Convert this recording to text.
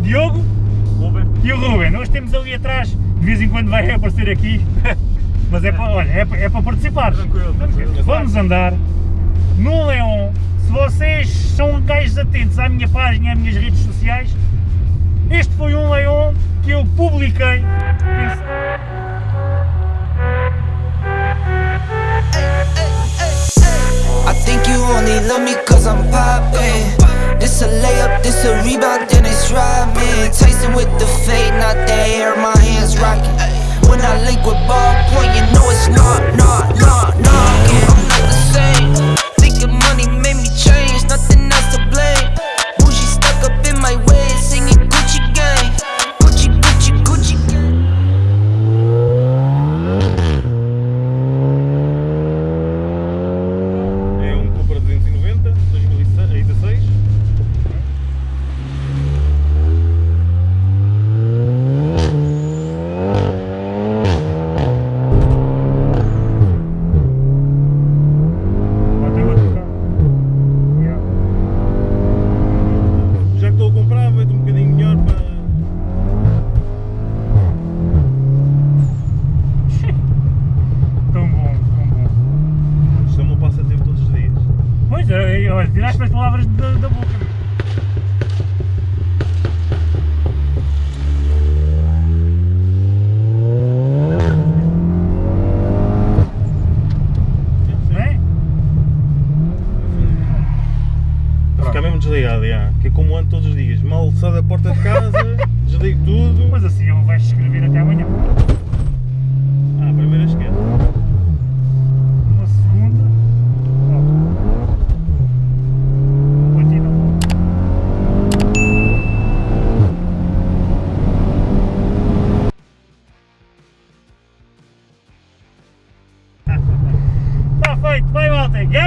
Diogo Ruben. e o Ruben. Hoje temos ali atrás, de vez em quando vai aparecer aqui, mas é para, olha, é, para- é para participar. Tranquilo, tranquilo. Vamos andar no Leon. Se vocês são gajos atentos à minha página e às minhas redes sociais, este foi um Leon que eu publiquei. Pense- I think you only love me cause I'm poppin'. It's a rebound, then it's driving. Tasting with the fate, not the air, Pois olha, tiraste as palavras da, da boca. Vou ficar mesmo desligado, já. que é como ando todos os dias. Mal saio da porta de casa, desligo tudo. Mas assim ele vai escrever até amanhã. something. Yeah.